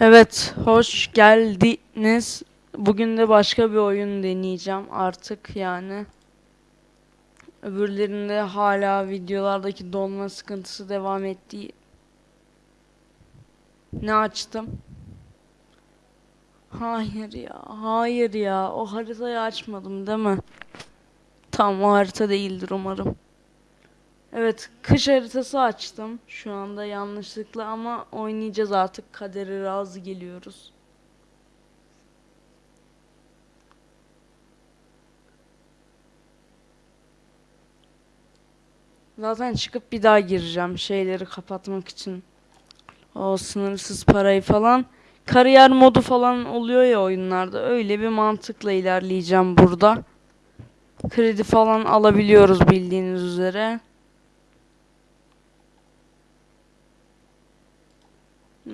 Evet, hoş geldiniz. Bugün de başka bir oyun deneyeceğim artık yani. Öbürlerinde hala videolardaki donma sıkıntısı devam ettiği. Ne açtım? Hayır ya, hayır ya. O haritayı açmadım değil mi? Tamam, o harita değildir umarım. Evet, kış haritası açtım şu anda yanlışlıkla ama oynayacağız artık. Kadere razı geliyoruz. Zaten çıkıp bir daha gireceğim şeyleri kapatmak için. O sınırsız parayı falan. Kariyer modu falan oluyor ya oyunlarda. Öyle bir mantıkla ilerleyeceğim burada. Kredi falan alabiliyoruz bildiğiniz üzere.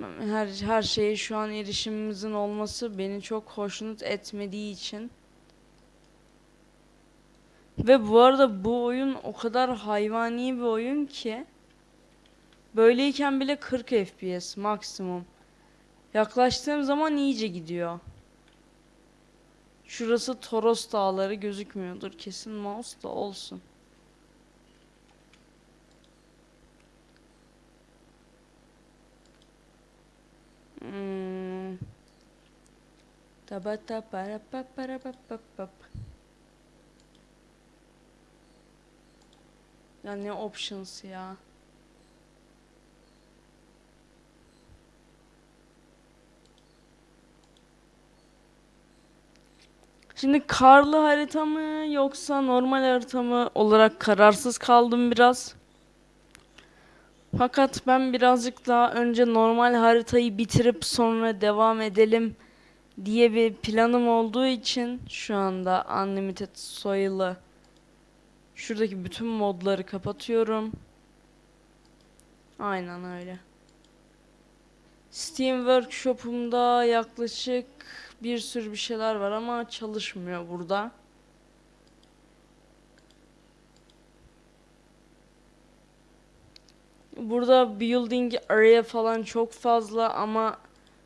Her, her şeye şu an erişimimizin olması beni çok hoşnut etmediği için. Ve bu arada bu oyun o kadar hayvani bir oyun ki böyleyken bile 40 FPS maksimum. Yaklaştığım zaman iyice gidiyor. Şurası Toros Dağları gözükmüyordur. Kesin mouse da olsun. Hmm. Tabata para pa para pa pa pa. Ya ne options ya. Şimdi karlı harita mı yoksa normal harita mı olarak kararsız kaldım biraz. Fakat ben birazcık daha önce normal haritayı bitirip sonra devam edelim diye bir planım olduğu için şu anda Unlimited Soil'ı şuradaki bütün modları kapatıyorum. Aynen öyle. Steam Workshop'umda yaklaşık bir sürü bir şeyler var ama çalışmıyor burada. Burada building area falan çok fazla ama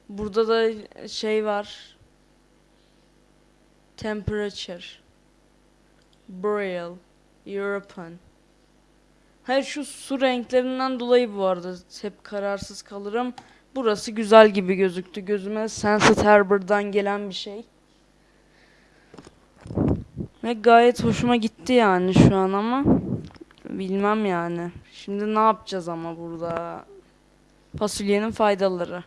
burada da şey var. Temperature. Boreal. European. Hayır şu su renklerinden dolayı bu arada hep kararsız kalırım. Burası güzel gibi gözüktü gözüme. Sunset Harbor'dan gelen bir şey. Ve gayet hoşuma gitti yani şu an ama. Bilmem yani. Şimdi ne yapacağız ama burada? Fasulyenin faydaları.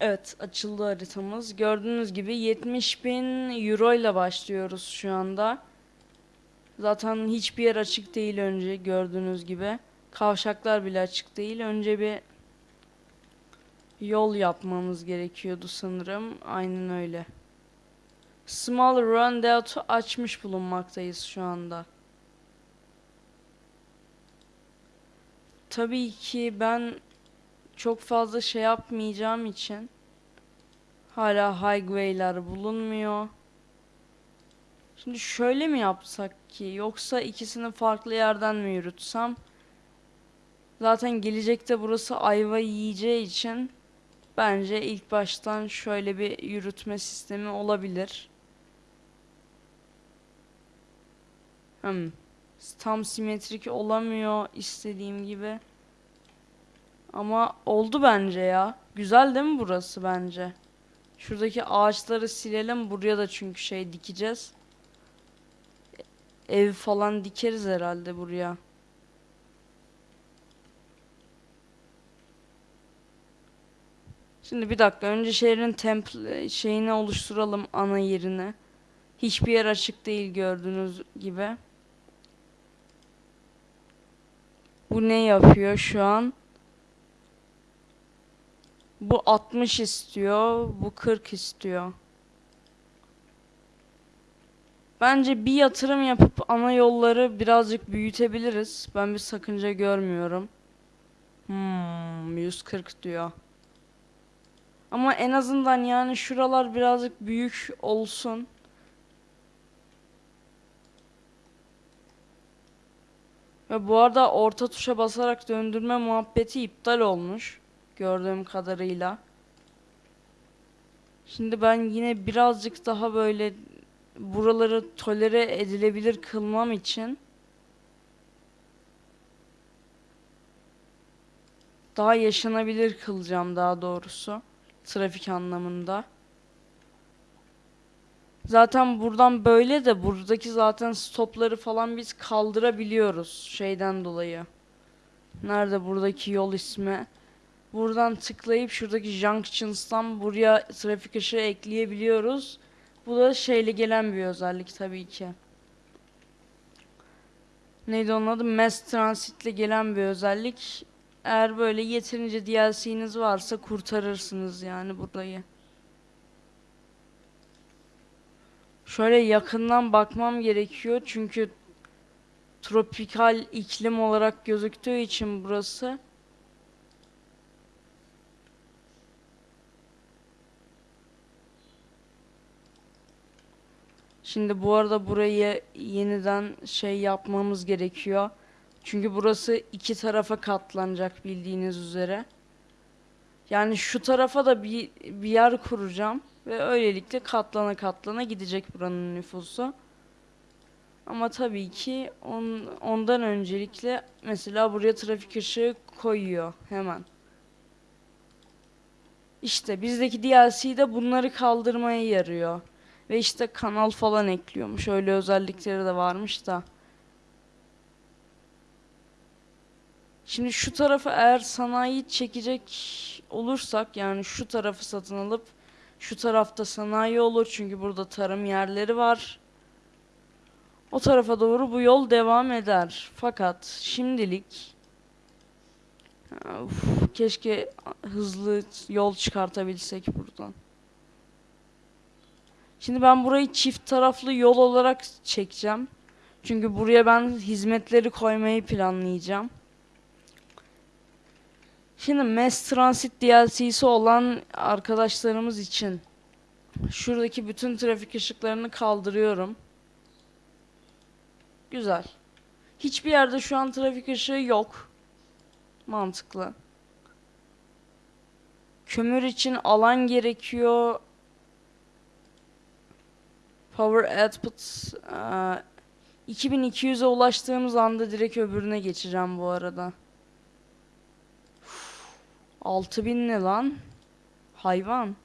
Evet açıldı haritamız. Gördüğünüz gibi 70 bin euro ile başlıyoruz şu anda. Zaten hiçbir yer açık değil önce gördüğünüz gibi. Kavşaklar bile açık değil. Önce bir yol yapmamız gerekiyordu sanırım. Aynen öyle. Small Roundabout'u açmış bulunmaktayız şu anda. Tabii ki ben çok fazla şey yapmayacağım için hala highway'ler bulunmuyor. Şimdi şöyle mi yapsak ki yoksa ikisini farklı yerden mi yürütsem? Zaten gelecekte burası ayva yiyeceği için bence ilk baştan şöyle bir yürütme sistemi olabilir. Hmm. Tam simetrik olamıyor istediğim gibi. Ama oldu bence ya. Güzel değil mi burası bence? Şuradaki ağaçları silelim. Buraya da çünkü şey dikeceğiz. Ev falan dikeriz herhalde buraya. Şimdi bir dakika önce şehrin temple şeyini oluşturalım ana yerine. Hiçbir yer açık değil gördüğünüz gibi. Bu ne yapıyor şu an? Bu 60 istiyor, bu 40 istiyor. Bence bir yatırım yapıp ana yolları birazcık büyütebiliriz. Ben bir sakınca görmüyorum. Hmm, 140 diyor. Ama en azından yani şuralar birazcık büyük olsun. Ve bu arada orta tuşa basarak döndürme muhabbeti iptal olmuş. Gördüğüm kadarıyla. Şimdi ben yine birazcık daha böyle buraları tolere edilebilir kılmam için daha yaşanabilir kılacağım daha doğrusu trafik anlamında. Zaten buradan böyle de buradaki zaten stopları falan biz kaldırabiliyoruz şeyden dolayı. Nerede buradaki yol ismi? Buradan tıklayıp şuradaki junctions'tan buraya trafik ışığı ekleyebiliyoruz. Bu da şeyle gelen bir özellik tabii ki. Neydi onun adı? Mass Transit'le gelen bir özellik. Eğer böyle yeterince DLC'niz varsa kurtarırsınız yani burayı. Şöyle yakından bakmam gerekiyor çünkü tropikal iklim olarak gözüktüğü için burası. Şimdi bu arada burayı yeniden şey yapmamız gerekiyor. Çünkü burası iki tarafa katlanacak bildiğiniz üzere. Yani şu tarafa da bir, bir yer kuracağım. Ve öylelikle katlana katlana gidecek buranın nüfusu. Ama tabii ki on, ondan öncelikle mesela buraya trafik ışığı koyuyor hemen. İşte bizdeki DLC de bunları kaldırmaya yarıyor. Ve işte kanal falan ekliyormuş. Öyle özellikleri de varmış da. Şimdi şu tarafa eğer sanayi çekecek olursak yani şu tarafı satın alıp şu tarafta sanayi olur çünkü burada tarım yerleri var. O tarafa doğru bu yol devam eder. Fakat şimdilik Uf, keşke hızlı yol çıkartabilsek buradan. Şimdi ben burayı çift taraflı yol olarak çekeceğim. Çünkü buraya ben hizmetleri koymayı planlayacağım. Şimdi Mass Transit DLC'si olan arkadaşlarımız için şuradaki bütün trafik ışıklarını kaldırıyorum. Güzel. Hiçbir yerde şu an trafik ışığı yok. Mantıklı. Kömür için alan gerekiyor. Power output e, 2200'e ulaştığımız anda direkt öbürüne geçeceğim bu arada. 6000 ne lan? Hayvan.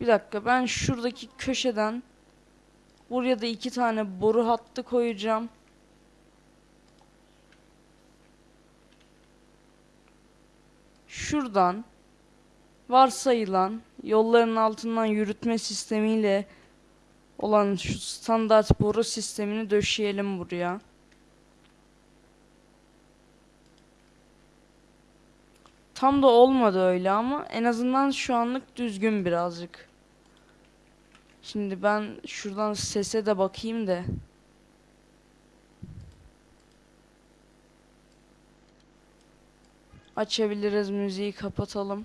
Bir dakika ben şuradaki köşeden buraya da iki tane boru hattı koyacağım. Şuradan varsayılan yolların altından yürütme sistemiyle olan şu standart boru sistemini döşeyelim buraya. Tam da olmadı öyle ama en azından şu anlık düzgün birazcık. Şimdi ben şuradan sese de bakayım da. Açabiliriz müziği kapatalım.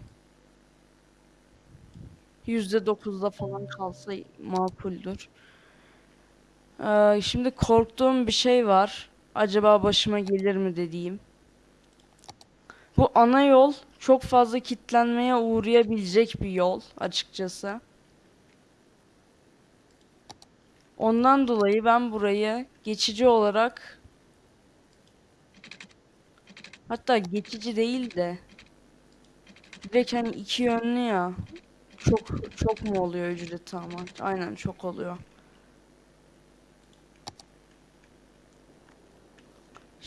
%9'da falan kalsa makuldür. Ee, şimdi korktuğum bir şey var. Acaba başıma gelir mi dediğim. Bu ana yol çok fazla kitlenmeye uğrayabilecek bir yol açıkçası. Ondan dolayı ben burayı geçici olarak hatta geçici değil de direkt hani iki yönlü ya çok çok mu oluyor ücreti ama aynen çok oluyor.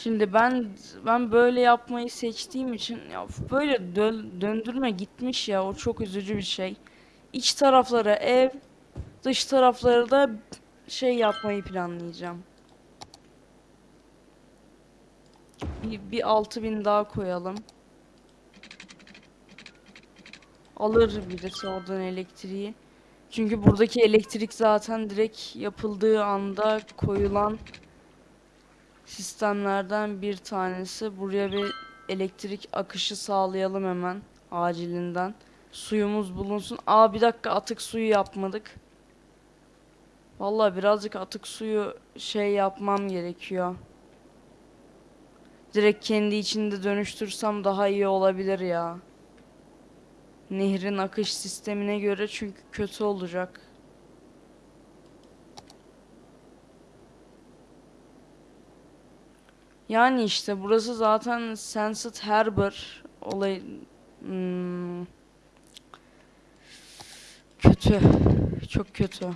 Şimdi ben ben böyle yapmayı seçtiğim için ya böyle dö döndürme gitmiş ya o çok üzücü bir şey. İç taraflara ev, dış tarafları da şey yapmayı planlayacağım. Bir, bir 6000 daha koyalım. Alır birisi oradan elektriği. Çünkü buradaki elektrik zaten direkt yapıldığı anda koyulan sistemlerden bir tanesi. Buraya bir elektrik akışı sağlayalım hemen acilinden. Suyumuz bulunsun. Aa bir dakika atık suyu yapmadık. Vallahi birazcık atık suyu şey yapmam gerekiyor. Direkt kendi içinde dönüştürsem daha iyi olabilir ya. Nehrin akış sistemine göre çünkü kötü olacak. Yani işte burası zaten Sensed Harbor olay Hmm. kötü. Çok kötü.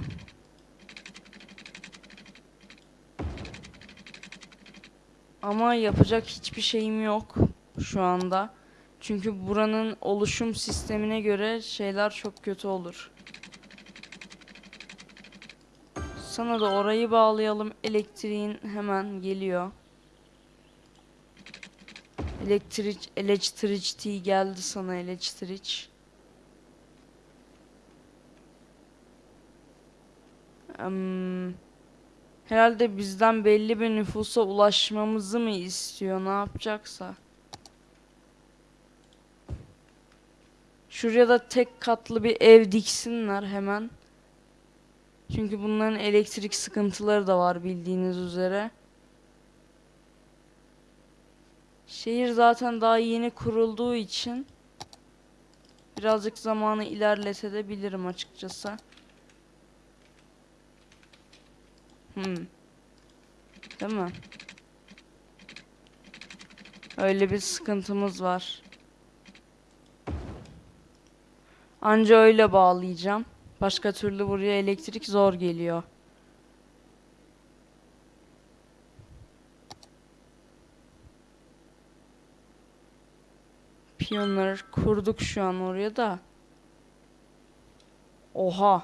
Ama yapacak hiçbir şeyim yok şu anda. Çünkü buranın oluşum sistemine göre şeyler çok kötü olur. Sana da orayı bağlayalım. Elektriğin hemen geliyor. Elektrik, electricity geldi sana elektrik. Em, herhalde bizden belli bir nüfusa ulaşmamızı mı istiyor, ne yapacaksa. Şuraya da tek katlı bir ev diksinler hemen. Çünkü bunların elektrik sıkıntıları da var bildiğiniz üzere. Şehir zaten daha yeni kurulduğu için birazcık zamanı ilerletebilirim açıkçası. Hmm. Değil mi? Öyle bir sıkıntımız var. Anca öyle bağlayacağım. Başka türlü buraya elektrik zor geliyor. Piyonları kurduk şu an oraya da. Oha.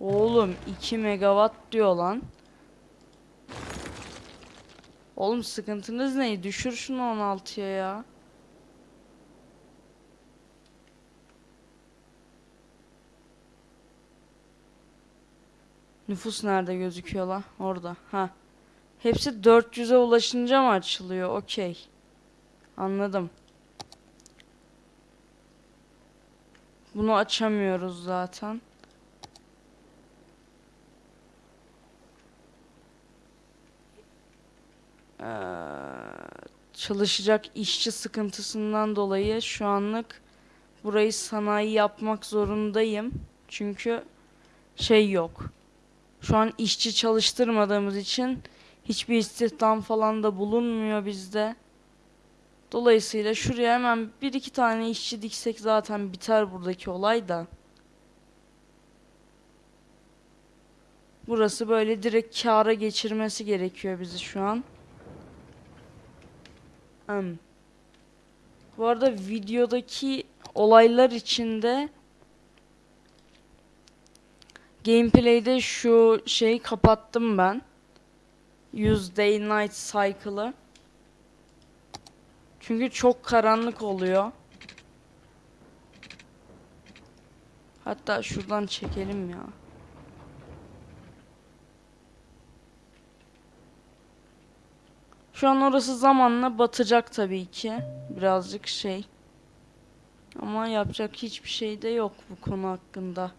Oğlum 2 megawatt diyor lan. Oğlum sıkıntınız ne? Düşür şunu 16'ya ya. Nüfus nerede gözüküyor la? Orada. Ha. Hepsi 400'e ulaşınca mı açılıyor? Okey. Anladım. Bunu açamıyoruz zaten. Ee, çalışacak işçi sıkıntısından dolayı şu anlık burayı sanayi yapmak zorundayım. Çünkü şey yok. Şu an işçi çalıştırmadığımız için hiçbir istihdam falan da bulunmuyor bizde. Dolayısıyla şuraya hemen bir iki tane işçi diksek zaten biter buradaki olay da. Burası böyle direkt kâra geçirmesi gerekiyor bizi şu an. Hmm. Bu arada videodaki olaylar içinde gameplay'de şu şeyi kapattım ben. Use Day Night Cycle'ı. Çünkü çok karanlık oluyor. Hatta şuradan çekelim ya. Şu an orası zamanla batacak tabii ki. Birazcık şey. Ama yapacak hiçbir şey de yok bu konu hakkında.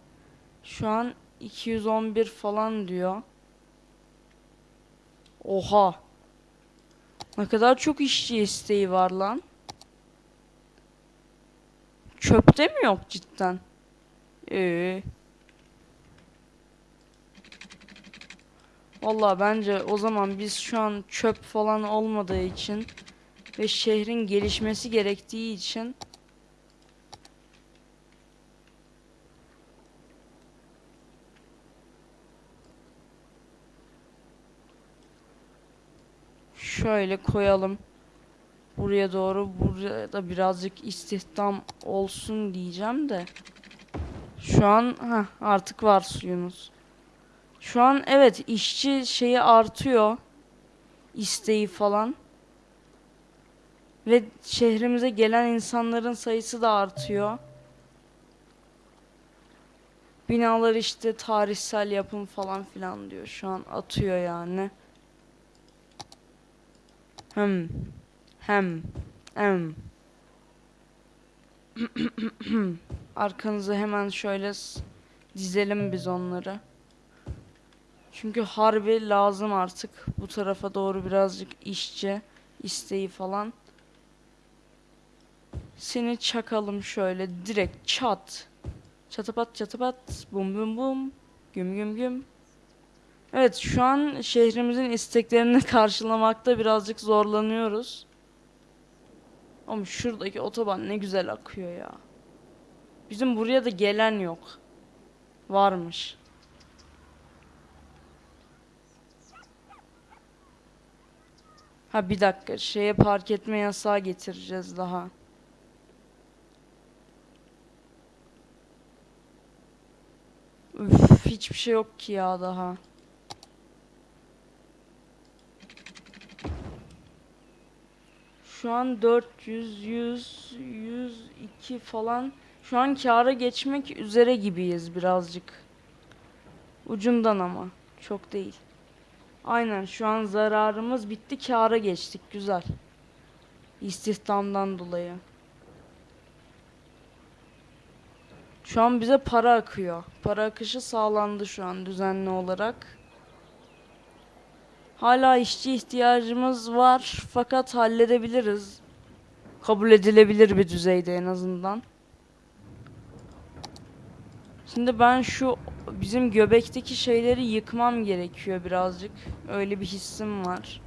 Şu an 211 falan diyor. Oha. Ne kadar çok işçi isteği var lan. Çöpte mi yok cidden? Ee. Valla bence o zaman biz şu an çöp falan olmadığı için ve şehrin gelişmesi gerektiği için şöyle koyalım. Buraya doğru buraya da birazcık istihdam olsun diyeceğim de. Şu an heh, artık var suyunuz. Şu an evet işçi şeyi artıyor. isteği falan. Ve şehrimize gelen insanların sayısı da artıyor. Binalar işte tarihsel yapım falan filan diyor. Şu an atıyor yani. Hem. Hem. Em. Arkanızı hemen şöyle dizelim biz onları. Çünkü harbi lazım artık bu tarafa doğru birazcık işçi isteği falan. Seni çakalım şöyle direkt çat. Çatapat çatapat bum bum bum güm güm güm. Evet şu an şehrimizin isteklerini karşılamakta birazcık zorlanıyoruz. Ama şuradaki otoban ne güzel akıyor ya. Bizim buraya da gelen yok. Varmış. Ha bir dakika şeye park etme yasağı getireceğiz daha. Üf, hiçbir şey yok ki ya daha. Şu an 400, 100, 102 falan. Şu an kâra geçmek üzere gibiyiz birazcık. Ucundan ama. Çok değil. Aynen şu an zararımız bitti kâra geçtik. Güzel. İstihdamdan dolayı. Şu an bize para akıyor. Para akışı sağlandı şu an düzenli olarak. Hala işçi ihtiyacımız var fakat halledebiliriz. Kabul edilebilir bir düzeyde en azından. Şimdi ben şu bizim göbekteki şeyleri yıkmam gerekiyor birazcık. Öyle bir hissim var.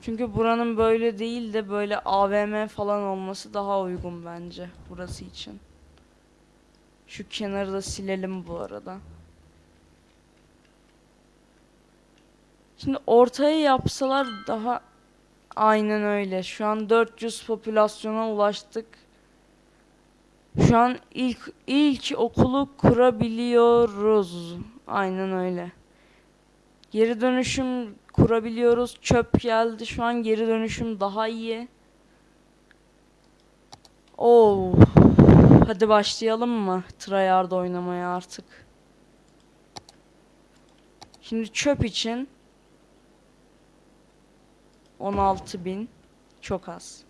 Çünkü buranın böyle değil de böyle AVM falan olması daha uygun bence burası için. Şu kenarı da silelim bu arada. Şimdi ortaya yapsalar daha aynen öyle. Şu an 400 popülasyona ulaştık. Şu an ilk ilk okulu kurabiliyoruz. Aynen öyle. Geri dönüşüm kurabiliyoruz. Çöp geldi. Şu an geri dönüşüm daha iyi. Oo. Hadi başlayalım mı tryhard oynamaya artık. Şimdi çöp için 16.000 çok az.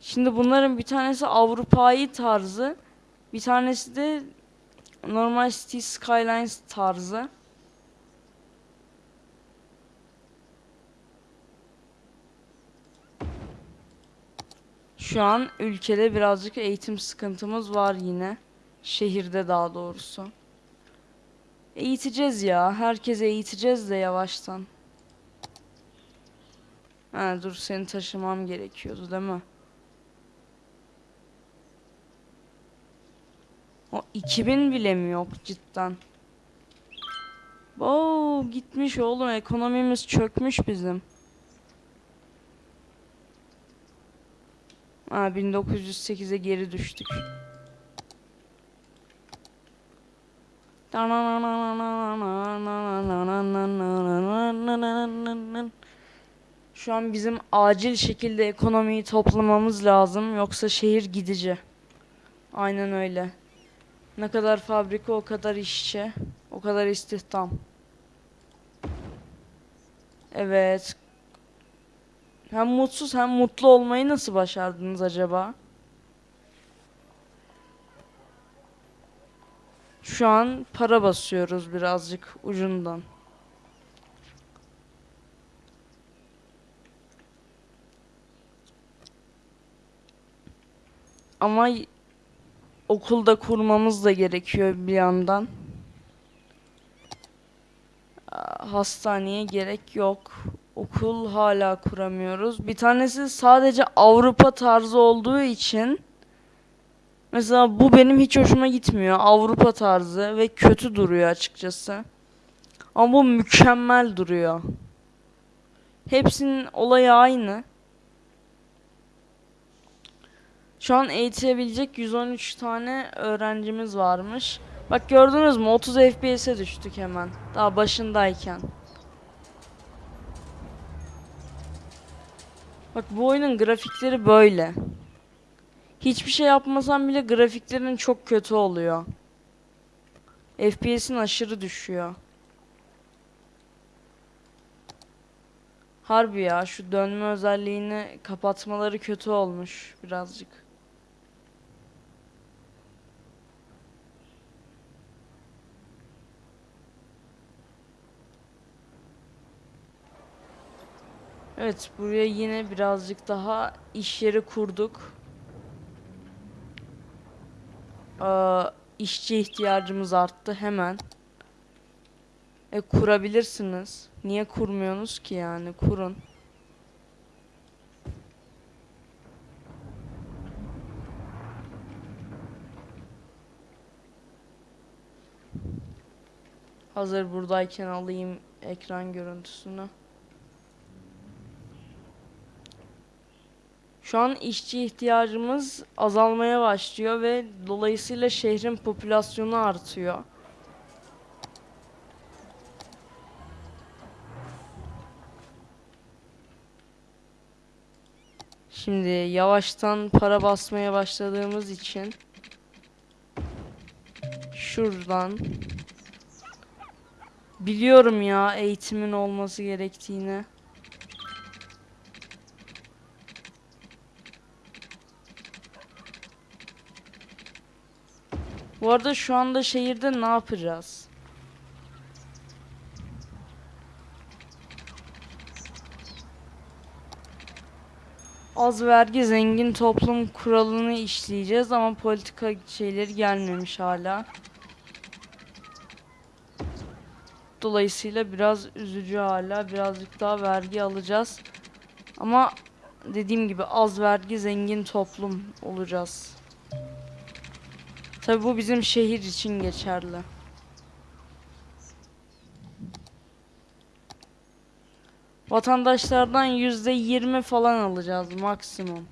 Şimdi bunların bir tanesi Avrupa'yı tarzı, bir tanesi de normal City Skylines tarzı. Şu an ülkede birazcık eğitim sıkıntımız var yine. Şehirde daha doğrusu. Eğiteceğiz ya. Herkese eğiteceğiz de yavaştan. Ha dur seni taşımam gerekiyordu değil mi? O 2000 bile mi yok cidden? Oo gitmiş oğlum ekonomimiz çökmüş bizim. Ha 1908'e geri düştük. Şu an bizim acil şekilde ekonomiyi toplamamız lazım yoksa şehir gidici. Aynen öyle. Ne kadar fabrika o kadar işçi, o kadar istihdam. Evet. Hem mutsuz hem mutlu olmayı nasıl başardınız acaba? Şu an para basıyoruz birazcık ucundan. Ama okulda kurmamız da gerekiyor bir yandan. Hastaneye gerek yok. Okul hala kuramıyoruz. Bir tanesi sadece Avrupa tarzı olduğu için Mesela bu benim hiç hoşuma gitmiyor. Avrupa tarzı ve kötü duruyor açıkçası. Ama bu mükemmel duruyor. Hepsinin olayı aynı. Şu an eğitilebilecek 113 tane öğrencimiz varmış. Bak gördünüz mü 30 FPS'e düştük hemen. Daha başındayken. Bak bu oyunun grafikleri böyle. Hiçbir şey yapmasam bile grafiklerin çok kötü oluyor. FPS'in aşırı düşüyor. Harbi ya şu dönme özelliğini kapatmaları kötü olmuş birazcık. Evet buraya yine birazcık daha iş yeri kurduk. Ee, işçi ihtiyacımız arttı hemen. E kurabilirsiniz. Niye kurmuyorsunuz ki yani? Kurun. Hazır buradayken alayım ekran görüntüsünü. Şu an işçi ihtiyacımız azalmaya başlıyor ve dolayısıyla şehrin popülasyonu artıyor. Şimdi yavaştan para basmaya başladığımız için şuradan biliyorum ya eğitimin olması gerektiğini. Bu arada şu anda şehirde ne yapacağız? Az vergi zengin toplum kuralını işleyeceğiz ama politika şeyleri gelmemiş hala. Dolayısıyla biraz üzücü hala. Birazcık daha vergi alacağız. Ama dediğim gibi az vergi zengin toplum olacağız. Tabi bu bizim şehir için geçerli. Vatandaşlardan yüzde yirmi falan alacağız maksimum.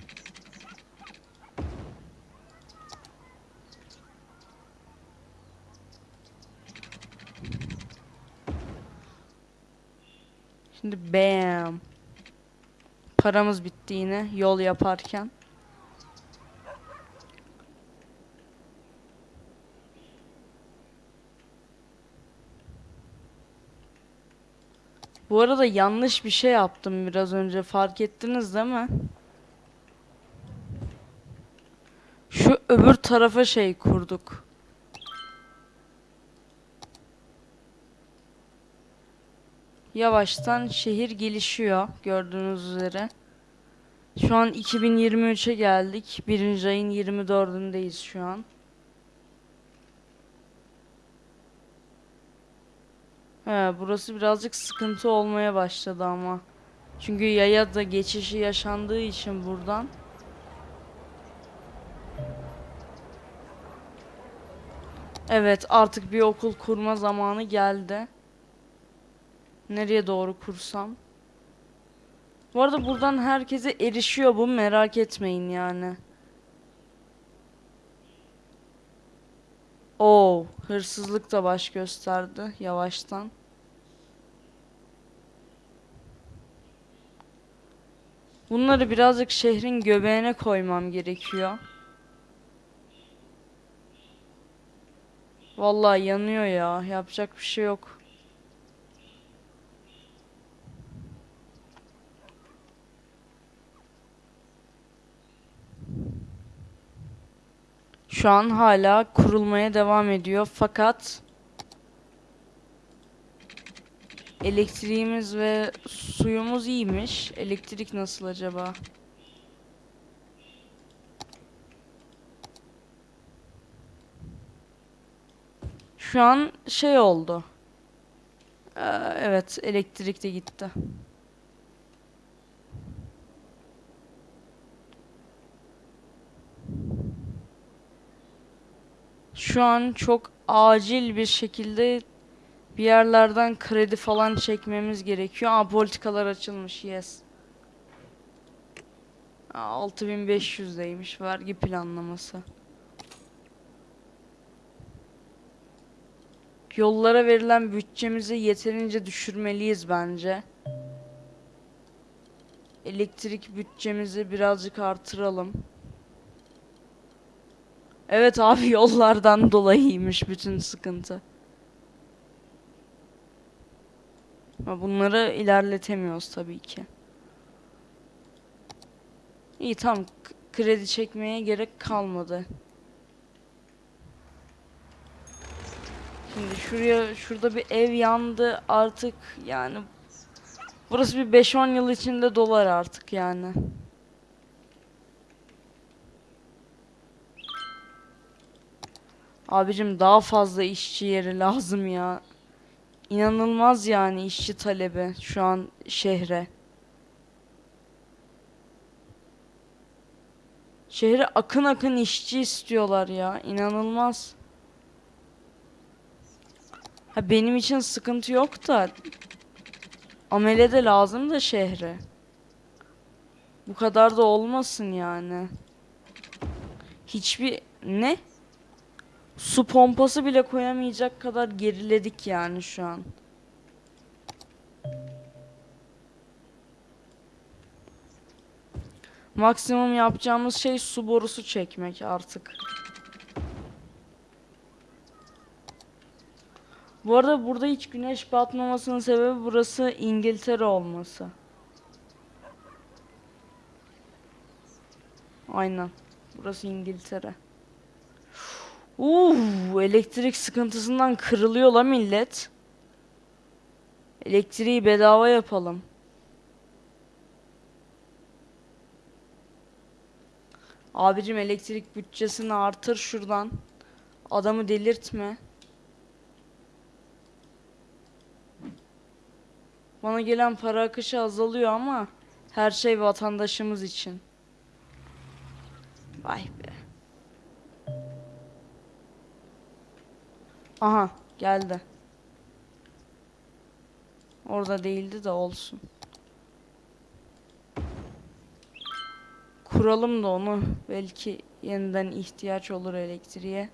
Şimdi bam. Paramız bitti yine yol yaparken. Bu arada yanlış bir şey yaptım biraz önce fark ettiniz değil mi? Şu öbür tarafa şey kurduk. Yavaştan şehir gelişiyor gördüğünüz üzere. Şu an 2023'e geldik. Birinci ayın 24'ündeyiz şu an. He, burası birazcık sıkıntı olmaya başladı ama. Çünkü yaya da geçişi yaşandığı için buradan. Evet, artık bir okul kurma zamanı geldi. Nereye doğru kursam? Bu arada buradan herkese erişiyor bu merak etmeyin yani. Oo, hırsızlık da baş gösterdi yavaştan. Bunları birazcık şehrin göbeğine koymam gerekiyor. Vallahi yanıyor ya. Yapacak bir şey yok. Şu an hala kurulmaya devam ediyor fakat elektriğimiz ve suyumuz iyiymiş. Elektrik nasıl acaba? Şu an şey oldu. Ee, evet elektrik de gitti. Şu an çok acil bir şekilde bir yerlerden kredi falan çekmemiz gerekiyor. Aa politikalar açılmış yes. Aa, 6500'deymiş vergi planlaması. Yollara verilen bütçemizi yeterince düşürmeliyiz bence. Elektrik bütçemizi birazcık artıralım. Evet abi yollardan dolayıymış bütün sıkıntı. Bunları ilerletemiyoruz tabii ki. İyi tamam k- kredi çekmeye gerek kalmadı. Şimdi şuraya şurada bir ev yandı artık yani Burası bir 5-10 yıl içinde dolar artık yani. Abicim daha fazla işçi yeri lazım ya. İnanılmaz yani işçi talebi şu an şehre. Şehre akın akın işçi istiyorlar ya. İnanılmaz. Ha benim için sıkıntı yok da amele de lazım da şehre. Bu kadar da olmasın yani. Hiçbir ne? Su pompası bile koyamayacak kadar geriledik yani şu an. Maksimum yapacağımız şey su borusu çekmek artık. Bu arada burada hiç güneş batmamasının sebebi burası İngiltere olması. Aynen. Burası İngiltere. Uuu elektrik sıkıntısından kırılıyor la millet. Elektriği bedava yapalım. Abicim elektrik bütçesini artır şuradan. Adamı delirtme. Bana gelen para akışı azalıyor ama her şey vatandaşımız için. Vay be. Aha geldi. Orada değildi de olsun. Kuralım da onu. Belki yeniden ihtiyaç olur elektriğe.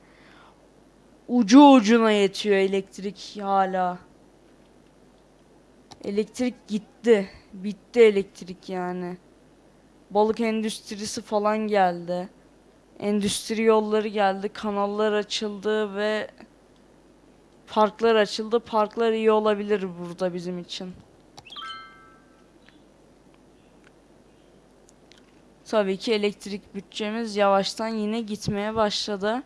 Ucu ucuna yetiyor elektrik hala. Elektrik gitti. Bitti elektrik yani. Balık endüstrisi falan geldi. Endüstri yolları geldi. Kanallar açıldı ve parklar açıldı. Parklar iyi olabilir burada bizim için. Tabii ki elektrik bütçemiz yavaştan yine gitmeye başladı.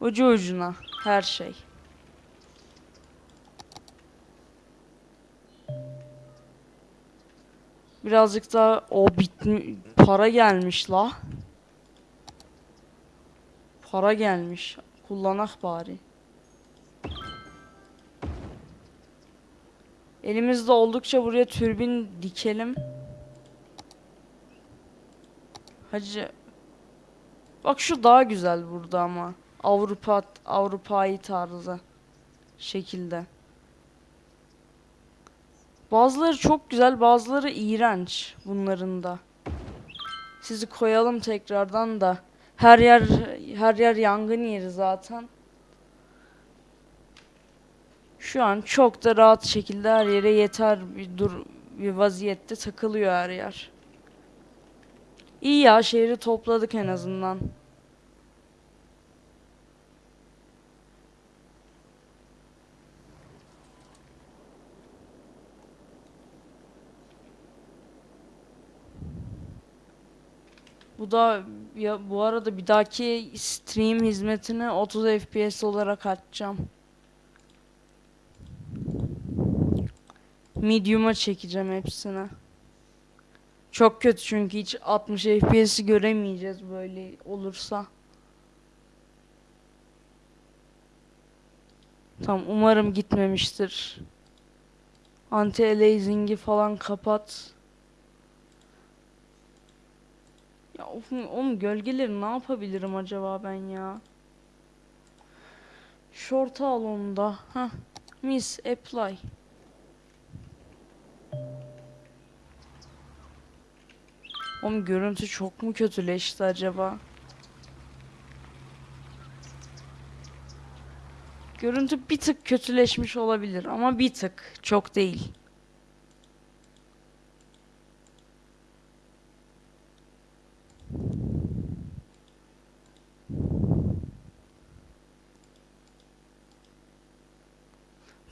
Ucu ucuna her şey. Birazcık daha o bitmi para gelmiş la. Para gelmiş. Kullanak bari. Elimizde oldukça buraya türbin dikelim. Hacı. Bak şu daha güzel burada ama. Avrupa Avrupa'yı tarzı şekilde. Bazıları çok güzel, bazıları iğrenç bunların da. Sizi koyalım tekrardan da. Her yer her yer yangın yeri zaten. Şu an çok da rahat şekilde her yere yeter bir dur bir vaziyette takılıyor her yer. İyi ya şehri topladık en azından. Bu da ya bu arada bir dahaki stream hizmetini 30 FPS olarak açacağım. Medium'a çekeceğim hepsini. Çok kötü çünkü hiç 60 FPS'i göremeyeceğiz böyle olursa. Tamam umarım gitmemiştir. Anti aliasing'i falan kapat. Ya of, oğlum gölgeleri ne yapabilirim acaba ben ya? Short al onu da. Heh. Miss apply. Oğlum görüntü çok mu kötüleşti acaba? Görüntü bir tık kötüleşmiş olabilir ama bir tık çok değil.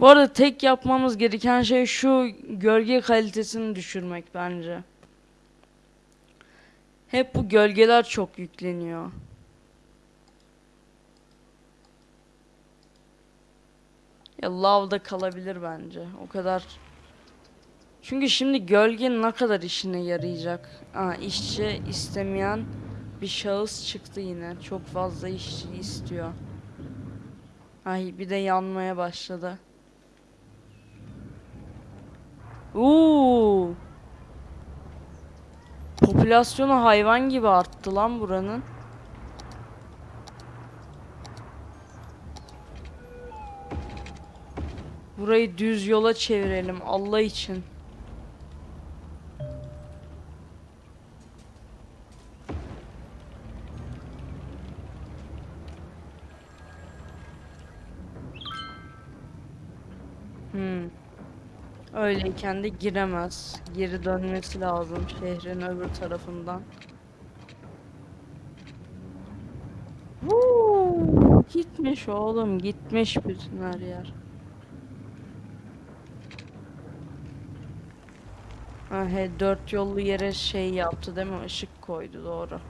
Bu arada tek yapmamız gereken şey şu gölge kalitesini düşürmek bence. Hep bu gölgeler çok yükleniyor. Ya lavda kalabilir bence. O kadar Çünkü şimdi gölge ne kadar işine yarayacak? Aa, işçi istemeyen bir şahıs çıktı yine. Çok fazla işçi istiyor. Ay bir de yanmaya başladı. Uuu. Popülasyonu hayvan gibi arttı lan buranın. Burayı düz yola çevirelim Allah için. Öyleyken de giremez. Geri dönmesi lazım şehrin öbür tarafından. Woo! Gitmiş oğlum, gitmiş bütün her yer. Ha, he, dört yollu yere şey yaptı değil mi? Işık koydu doğru.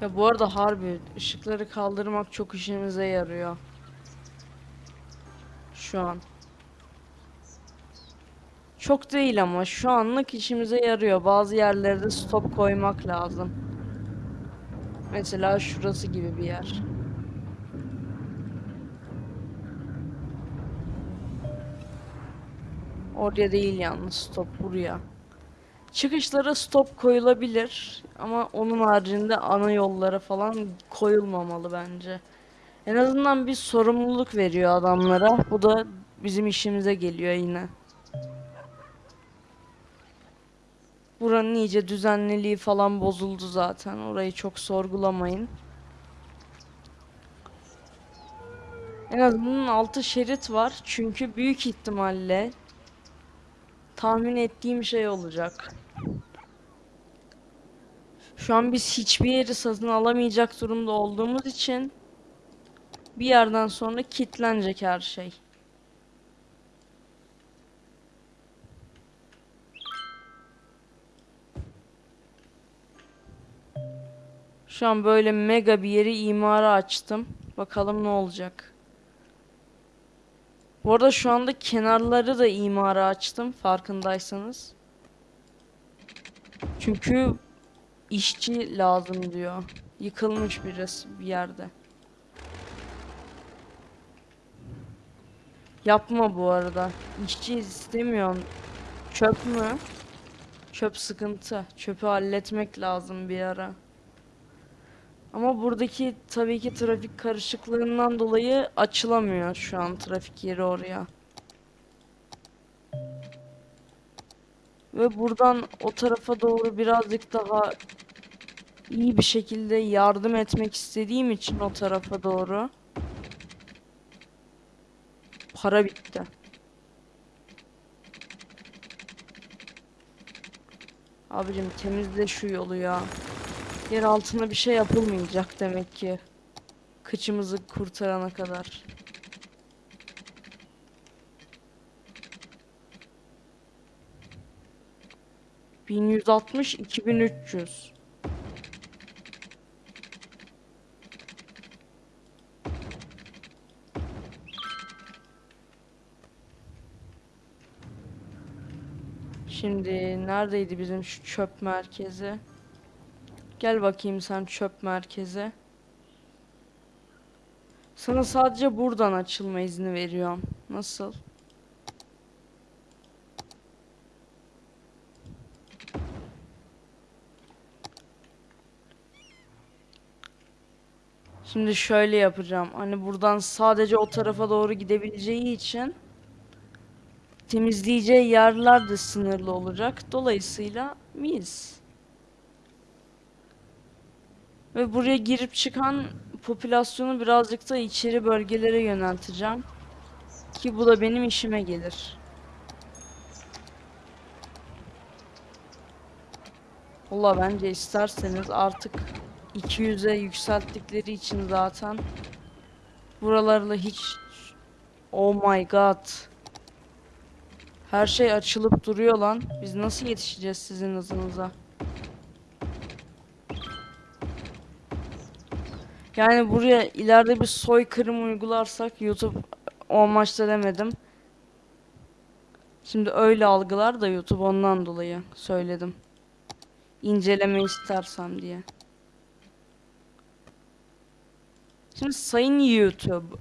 Ya bu arada harbi ışıkları kaldırmak çok işimize yarıyor. Şu an. Çok değil ama şu anlık işimize yarıyor. Bazı yerlerde stop koymak lazım. Mesela şurası gibi bir yer. Oraya değil yalnız stop buraya. Çıkışlara stop koyulabilir ama onun haricinde ana yollara falan koyulmamalı bence. En azından bir sorumluluk veriyor adamlara. Bu da bizim işimize geliyor yine. Buranın iyice düzenliliği falan bozuldu zaten. Orayı çok sorgulamayın. En azından 6 şerit var. Çünkü büyük ihtimalle tahmin ettiğim şey olacak. Şu an biz hiçbir yeri satın alamayacak durumda olduğumuz için bir yerden sonra kilitlenecek her şey. Şu an böyle mega bir yeri imara açtım. Bakalım ne olacak. Bu arada şu anda kenarları da imara açtım farkındaysanız. Çünkü işçi lazım diyor. Yıkılmış birisi bir yerde. Yapma bu arada. İşçi istemiyorum. Çöp mü? Çöp sıkıntı. Çöpü halletmek lazım bir ara. Ama buradaki tabii ki trafik karışıklığından dolayı açılamıyor şu an trafik yeri oraya. Ve buradan o tarafa doğru birazcık daha iyi bir şekilde yardım etmek istediğim için o tarafa doğru. Para bitti. Abicim temizle şu yolu ya. Yer altına bir şey yapılmayacak demek ki. Kıçımızı kurtarana kadar. Bin yüz altmış, iki bin üç yüz. Şimdi neredeydi bizim şu çöp merkezi? Gel bakayım sen çöp merkeze. Sana sadece buradan açılma izni veriyorum. Nasıl? Şimdi şöyle yapacağım. Hani buradan sadece o tarafa doğru gidebileceği için temizleyeceği yerler de sınırlı olacak. Dolayısıyla mis. Ve buraya girip çıkan popülasyonu birazcık da içeri bölgelere yönelteceğim. Ki bu da benim işime gelir. Valla bence isterseniz artık 200'e yükselttikleri için zaten buralarla hiç Oh my god. Her şey açılıp duruyor lan. Biz nasıl yetişeceğiz sizin hızınıza? Yani buraya ileride bir soykırım uygularsak YouTube o amaçla demedim. Şimdi öyle algılar da YouTube ondan dolayı söyledim. İnceleme istersem diye. Şimdi sayın YouTube.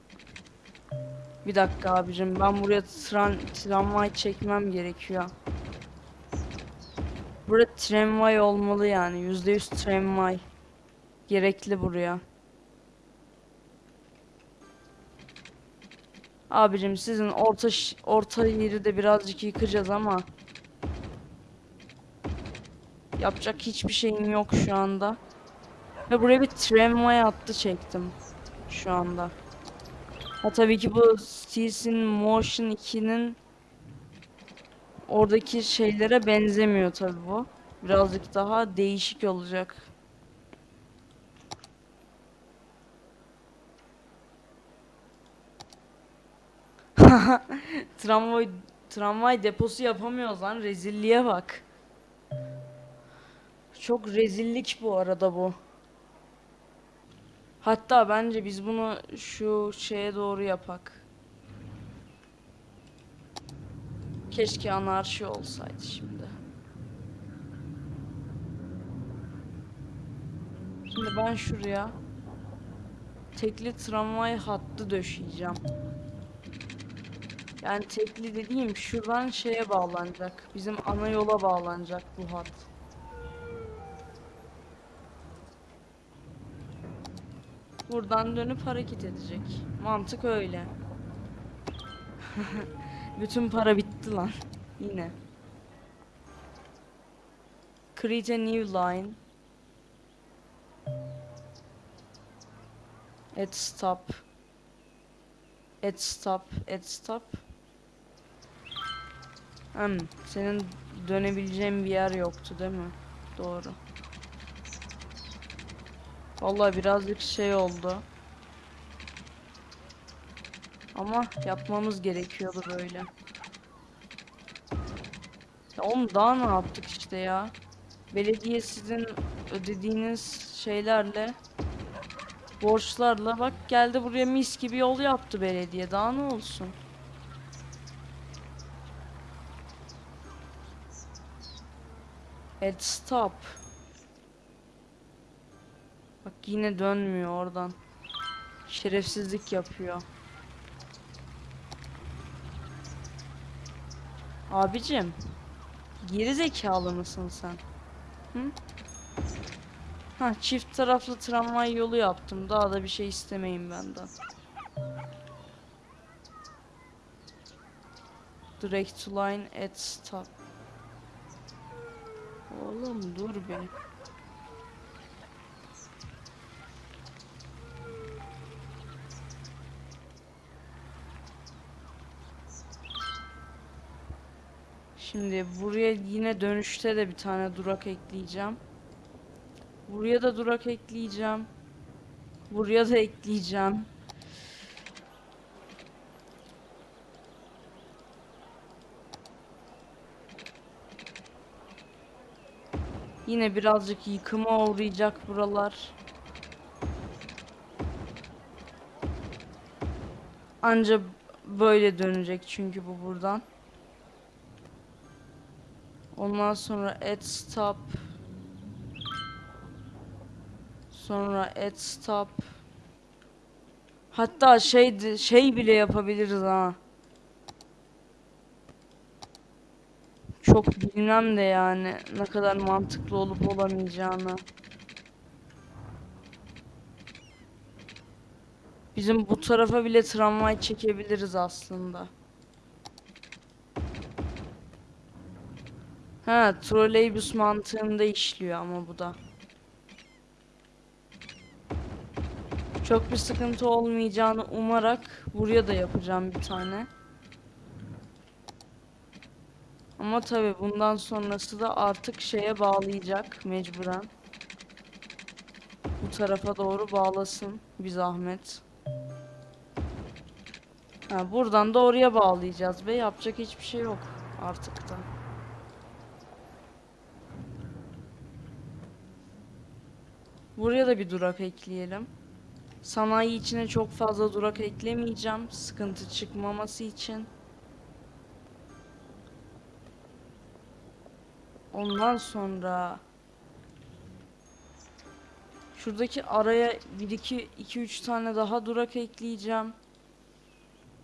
Bir dakika abicim ben buraya tran tramvay çekmem gerekiyor. Burada tramvay olmalı yani. %100 tramvay. Gerekli buraya. Abicim sizin orta orta yeri de birazcık yıkacağız ama yapacak hiçbir şeyim yok şu anda. Ve buraya bir tramvay hattı çektim şu anda. Ha tabii ki bu Steels'in Motion 2'nin oradaki şeylere benzemiyor tabii bu. Birazcık daha değişik olacak. Tramvay tramvay deposu yapamıyoruz lan rezilliğe bak. Çok rezillik bu arada bu. Hatta bence biz bunu şu şeye doğru yapak. Keşke anarşi olsaydı şimdi. Şimdi ben şuraya tekli tramvay hattı döşeyeceğim. Yani tekli dediğim şuradan şeye bağlanacak. Bizim ana yola bağlanacak bu hat. Buradan dönüp hareket edecek. Mantık öyle. Bütün para bitti lan. Yine. Create a new line. At stop. At stop. At stop. Hmm, senin dönebileceğin bir yer yoktu değil mi? Doğru. Vallahi birazcık şey oldu. Ama yapmamız gerekiyordu böyle. Ya oğlum daha ne yaptık işte ya? Belediye sizin ödediğiniz şeylerle borçlarla bak geldi buraya mis gibi yol yaptı belediye. Daha ne olsun? At stop. Yine dönmüyor oradan. Şerefsizlik yapıyor. Abicim. Geri zekalı mısın sen? Hı? Ha çift taraflı tramvay yolu yaptım. Daha da bir şey istemeyin benden. Direct line at stop. Oğlum dur be. Şimdi buraya yine dönüşte de bir tane durak ekleyeceğim. Buraya da durak ekleyeceğim. Buraya da ekleyeceğim. Yine birazcık yıkıma uğrayacak buralar. Anca böyle dönecek çünkü bu buradan. Ondan sonra add stop. Sonra add stop. Hatta şey şey bile yapabiliriz ha. Çok bilmem de yani ne kadar mantıklı olup olamayacağını. Bizim bu tarafa bile tramvay çekebiliriz aslında. Ha, troleybüs mantığında işliyor ama bu da. Çok bir sıkıntı olmayacağını umarak buraya da yapacağım bir tane. Ama tabi bundan sonrası da artık şeye bağlayacak mecburen. Bu tarafa doğru bağlasın bir zahmet. Ha, buradan da oraya bağlayacağız ve yapacak hiçbir şey yok artık da. Buraya da bir durak ekleyelim. Sanayi içine çok fazla durak eklemeyeceğim. Sıkıntı çıkmaması için. Ondan sonra şuradaki araya 1 2 2 3 tane daha durak ekleyeceğim.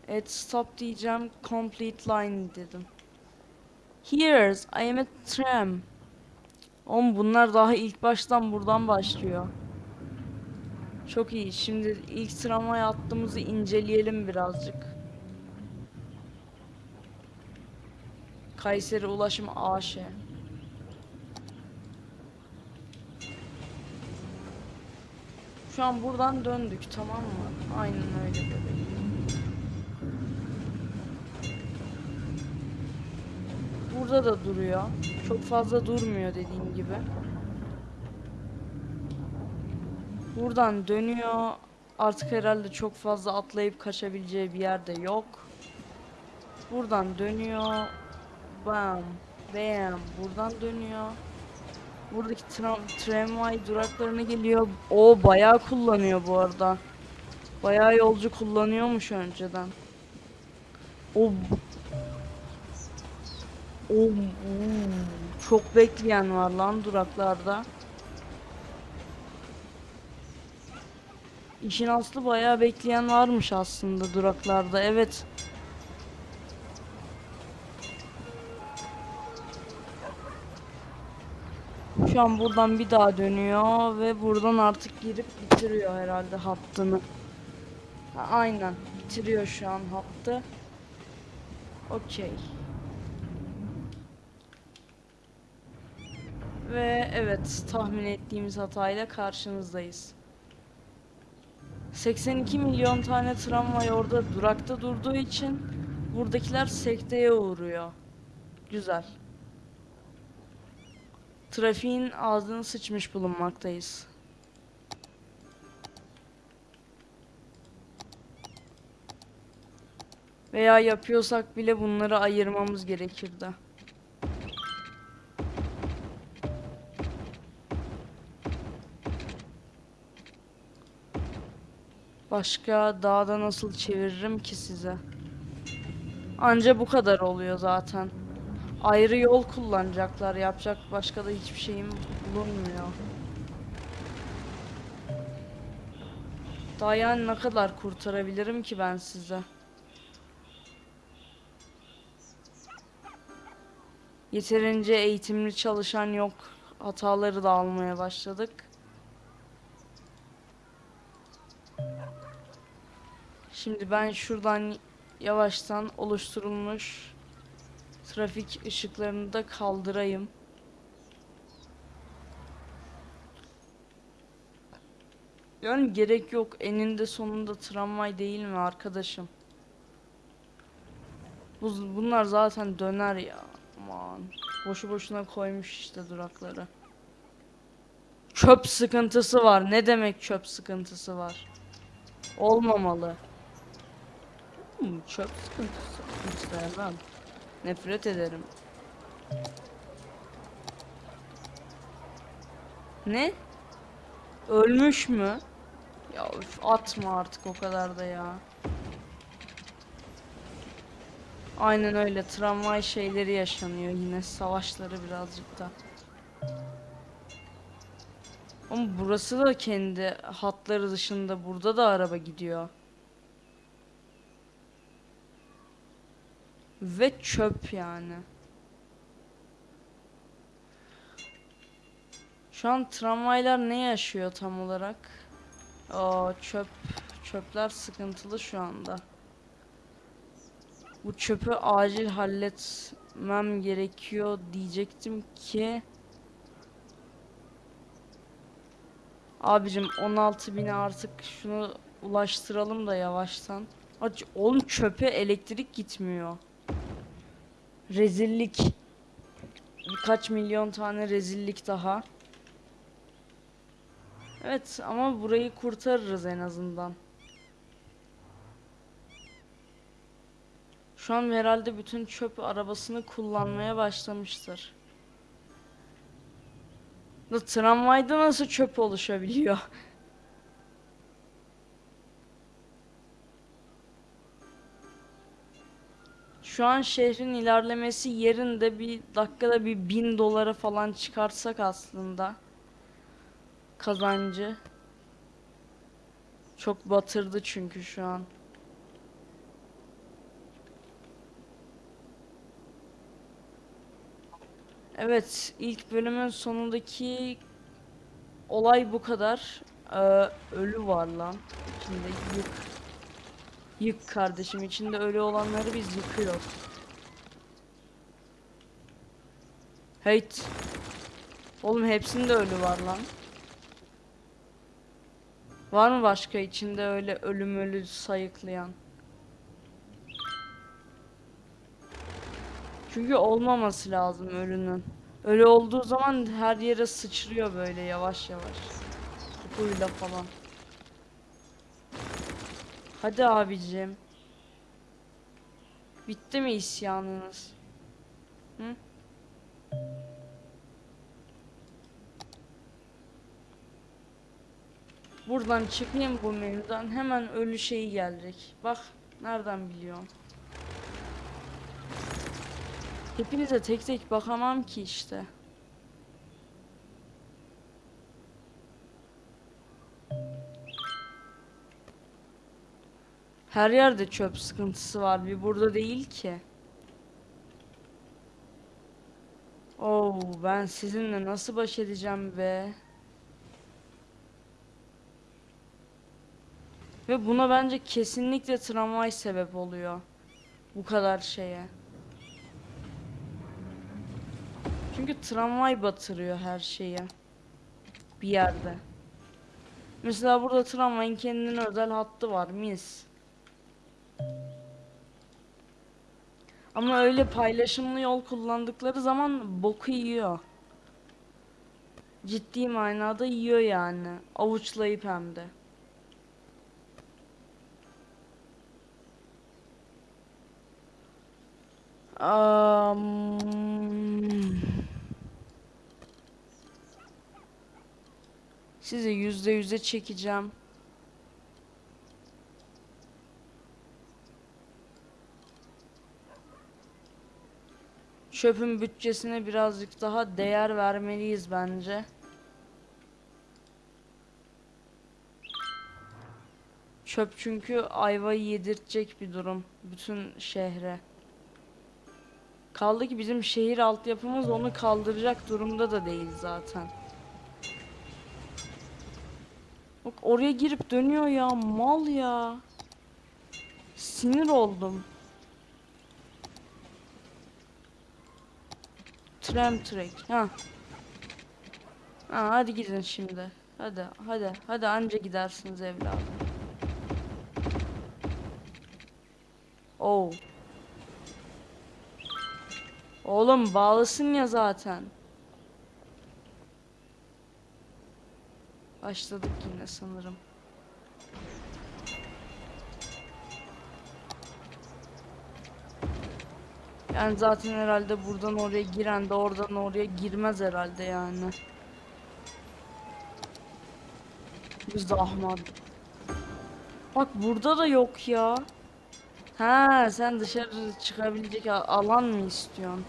Add stop diyeceğim. Complete line dedim. Here's I am a tram. Oğlum bunlar daha ilk baştan buradan başlıyor. Çok iyi. Şimdi ilk tramvay hattımızı inceleyelim birazcık. Kayseri Ulaşım AŞ. Şu an buradan döndük tamam mı? Aynen öyle bebeğim. Burada da duruyor. Çok fazla durmuyor dediğim gibi. Buradan dönüyor. Artık herhalde çok fazla atlayıp kaçabileceği bir yerde yok. Buradan dönüyor. Bam. Bam. Buradan dönüyor. Buradaki tram tramvay duraklarına geliyor. O bayağı kullanıyor bu arada. Bayağı yolcu kullanıyormuş önceden. O oo, çok bekleyen var lan duraklarda. İşin aslı bayağı bekleyen varmış aslında duraklarda. Evet. Şu an buradan bir daha dönüyor ve buradan artık girip bitiriyor herhalde hattını. Ha, aynen bitiriyor şu an hattı. Okey. Ve evet tahmin ettiğimiz hatayla karşınızdayız. 82 milyon tane tramvay orada durakta durduğu için buradakiler sekteye uğruyor. Güzel. Trafiğin ağzını sıçmış bulunmaktayız. Veya yapıyorsak bile bunları ayırmamız gerekirdi. Başka dağda nasıl çeviririm ki size? Anca bu kadar oluyor zaten. Ayrı yol kullanacaklar. Yapacak başka da hiçbir şeyim bulunmuyor. Daha yani ne kadar kurtarabilirim ki ben size? Yeterince eğitimli çalışan yok. Hataları da almaya başladık. Şimdi ben şuradan yavaştan oluşturulmuş trafik ışıklarını da kaldırayım. Yani gerek yok. Eninde sonunda tramvay değil mi arkadaşım? Bu, bunlar zaten döner ya. Aman. Boşu boşuna koymuş işte durakları. Çöp sıkıntısı var. Ne demek çöp sıkıntısı var? Olmamalı. Hmm, çöp sıkıntısı. Nefret ederim. Ne? Ölmüş mü? Ya üf, atma artık o kadar da ya. Aynen öyle tramvay şeyleri yaşanıyor yine savaşları birazcık da. Ama burası da kendi hatları dışında burada da araba gidiyor. Ve çöp yani. Şu an tramvaylar ne yaşıyor tam olarak? Aa çöp. Çöpler sıkıntılı şu anda. Bu çöpü acil halletmem gerekiyor diyecektim ki. Abicim 16 bine artık şunu ulaştıralım da yavaştan. Oğlum çöpe elektrik gitmiyor. Rezillik. Birkaç milyon tane rezillik daha. Evet ama burayı kurtarırız en azından. Şu an herhalde bütün çöp arabasını kullanmaya başlamıştır. Da tramvayda nasıl çöp oluşabiliyor? Şu an şehrin ilerlemesi yerinde bir dakikada bir bin dolara falan çıkartsak aslında kazancı. Çok batırdı çünkü şu an. Evet, ilk bölümün sonundaki olay bu kadar. Ee, ölü var lan. İçinde yık. Yık kardeşim. içinde ölü olanları biz yıkıyoruz. Heyt. Oğlum hepsinde ölü var lan. Var mı başka içinde öyle ölüm ölü sayıklayan? Çünkü olmaması lazım ölünün. Ölü olduğu zaman her yere sıçrıyor böyle yavaş yavaş. Kokuyla falan. Hadi abicim. Bitti mi isyanınız? Hı? Buradan çıkayım bu menüden hemen ölü şeyi gelecek. Bak nereden biliyorum. Hepinize tek tek bakamam ki işte. Her yerde çöp sıkıntısı var. Bir burada değil ki. Oo, ben sizinle nasıl baş edeceğim be? Ve buna bence kesinlikle tramvay sebep oluyor. Bu kadar şeye. Çünkü tramvay batırıyor her şeyi. Bir yerde. Mesela burada tramvayın kendine özel hattı var mis. Ama öyle paylaşımlı yol kullandıkları zaman boku yiyor. Ciddi manada yiyor yani. Avuçlayıp hem de. Am, Sizi yüzde yüze çekeceğim. Çöpün bütçesine birazcık daha değer vermeliyiz bence. Çöp çünkü ayvayı yedirtecek bir durum bütün şehre. Kaldı ki bizim şehir altyapımız onu kaldıracak durumda da değil zaten. Bak oraya girip dönüyor ya mal ya. Sinir oldum. Tram track. Ha. Ha hadi gidin şimdi. Hadi hadi hadi anca gidersiniz evladım. Oh. Oğlum bağlısın ya zaten. Başladık yine sanırım. Yani zaten herhalde buradan oraya giren de oradan oraya girmez herhalde yani. Bir zahmet. Bak burada da yok ya. Ha sen dışarı çıkabilecek alan mı istiyorsun?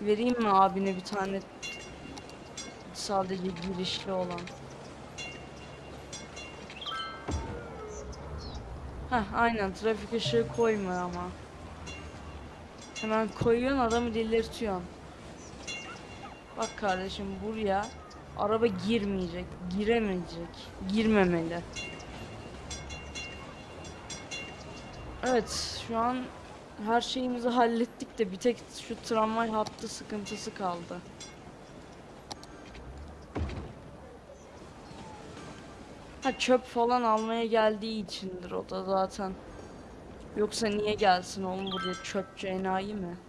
Vereyim mi abine bir tane sadece girişli olan? Heh aynen trafik ışığı koyma ama. Hemen koyuyorsun adamı delirtiyorsun. Bak kardeşim buraya araba girmeyecek, giremeyecek, girmemeli. Evet şu an her şeyimizi hallettik de bir tek şu tramvay hattı sıkıntısı kaldı. Ha çöp falan almaya geldiği içindir o da zaten. Yoksa niye gelsin oğlum buraya çöpçü enayi mi?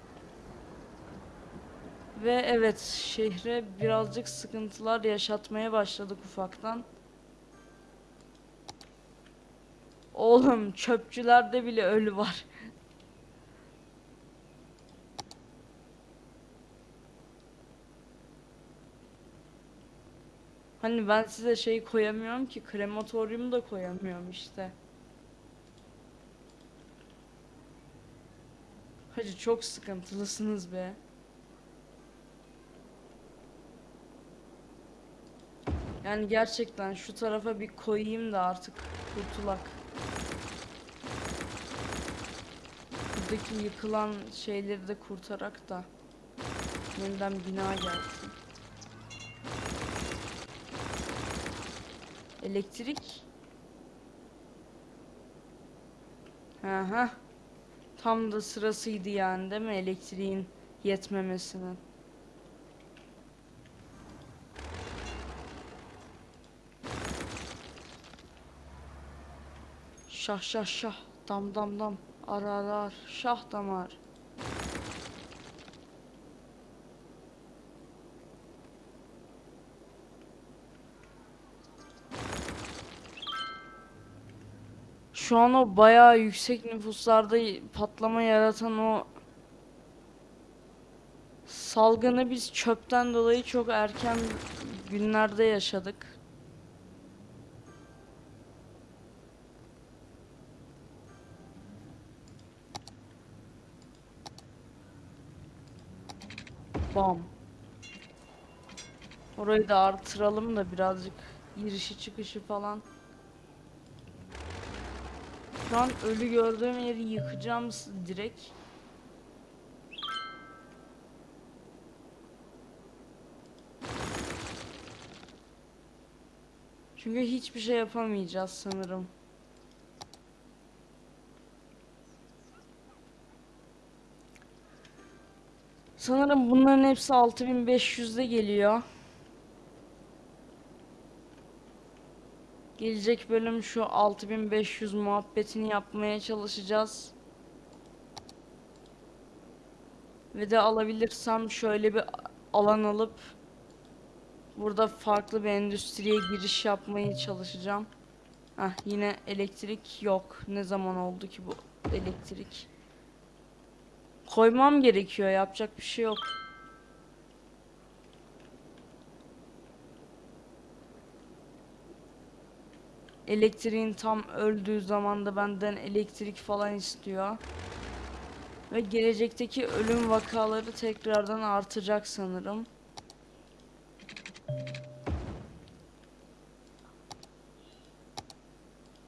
Ve evet şehre birazcık sıkıntılar yaşatmaya başladık ufaktan. Oğlum çöpçülerde bile ölü var. Hani ben size şey koyamıyorum ki krematoryum da koyamıyorum işte. Hacı çok sıkıntılısınız be. Yani gerçekten şu tarafa bir koyayım da artık kurtulak. Buradaki yıkılan şeyleri de kurtarak da yeniden bina gelsin. Elektrik. Aha. Tam da sırasıydı yani değil mi elektriğin yetmemesinin. Şah şah şah dam dam dam ar ar ar şah damar. Şu an o bayağı yüksek nüfuslarda patlama yaratan o salgını biz çöpten dolayı çok erken günlerde yaşadık. Bam. Orayı da artıralım da birazcık girişi çıkışı falan. Şu an ölü gördüğüm yeri yıkacağım direkt. Çünkü hiçbir şey yapamayacağız sanırım. Sanırım bunların hepsi 6500'de geliyor. Gelecek bölüm şu 6500 muhabbetini yapmaya çalışacağız. Ve de alabilirsem şöyle bir alan alıp burada farklı bir endüstriye giriş yapmaya çalışacağım. Hah yine elektrik yok. Ne zaman oldu ki bu elektrik? Koymam gerekiyor. Yapacak bir şey yok. Elektriğin tam öldüğü zaman da benden elektrik falan istiyor. Ve gelecekteki ölüm vakaları tekrardan artacak sanırım.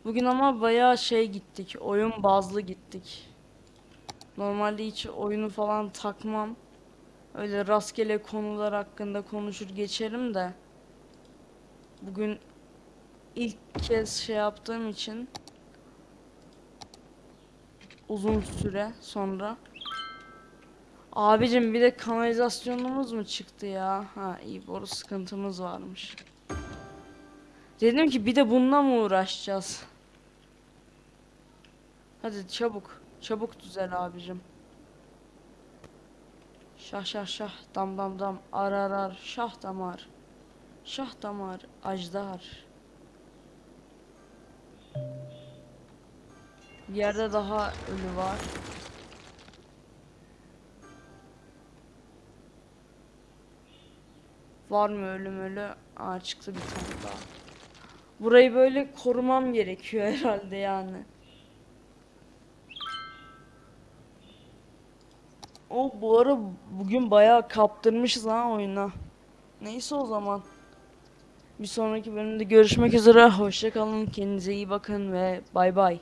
Bugün ama bayağı şey gittik. Oyun bazlı gittik. Normalde hiç oyunu falan takmam. Öyle rastgele konular hakkında konuşur geçerim de. Bugün ilk kez şey yaptığım için uzun süre sonra. Abicim bir de kanalizasyonumuz mu çıktı ya? Ha iyi boru sıkıntımız varmış. Dedim ki bir de bununla mı uğraşacağız? Hadi çabuk. Çabuk düzel abicim. Şah şah şah dam dam dam ar ar ar şah damar. Şah damar ajdar. Bir yerde daha ölü var. Var mı ölüm ölü? Aa çıktı bir tane daha. Burayı böyle korumam gerekiyor herhalde yani. O bu ara bugün bayağı kaptırmışız ha oyuna. Neyse o zaman. Bir sonraki bölümde görüşmek üzere. Hoşça kalın. Kendinize iyi bakın ve bay bay.